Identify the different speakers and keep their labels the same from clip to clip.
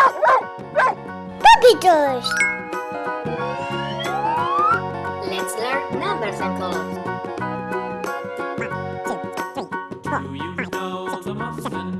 Speaker 1: Puppy!
Speaker 2: Let's learn numbers and colors.
Speaker 1: One, two,
Speaker 3: three, four, Do you know the muffin?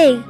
Speaker 1: Hey!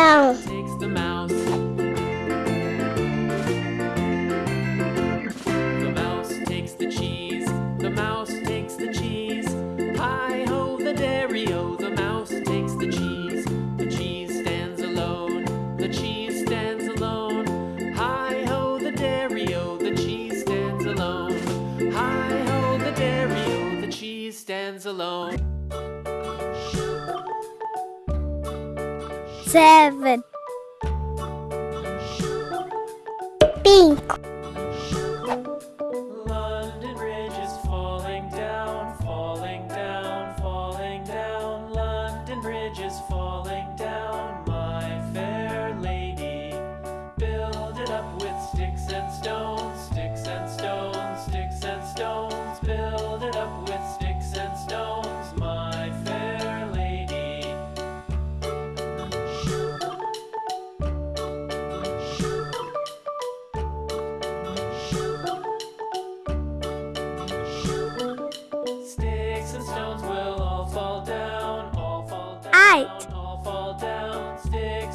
Speaker 3: Takes the mouse. The mouse takes the cheese. The mouse takes the cheese. Hi ho, the dairy o. The mouse takes the cheese. The cheese stands alone. The cheese stands alone. Hi ho, the dairy o. The cheese stands alone. Hi ho, the dairy o. The cheese stands alone.
Speaker 1: seven. Pink.
Speaker 3: London Bridge is falling down, falling down, falling down. London Bridge is falling down, my fair lady. Build it up with sticks and stones, sticks and stones, sticks and stones. Build it up with sticks.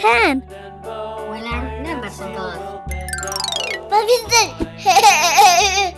Speaker 1: Ten.
Speaker 3: We learn numbers and colors.
Speaker 1: What is it?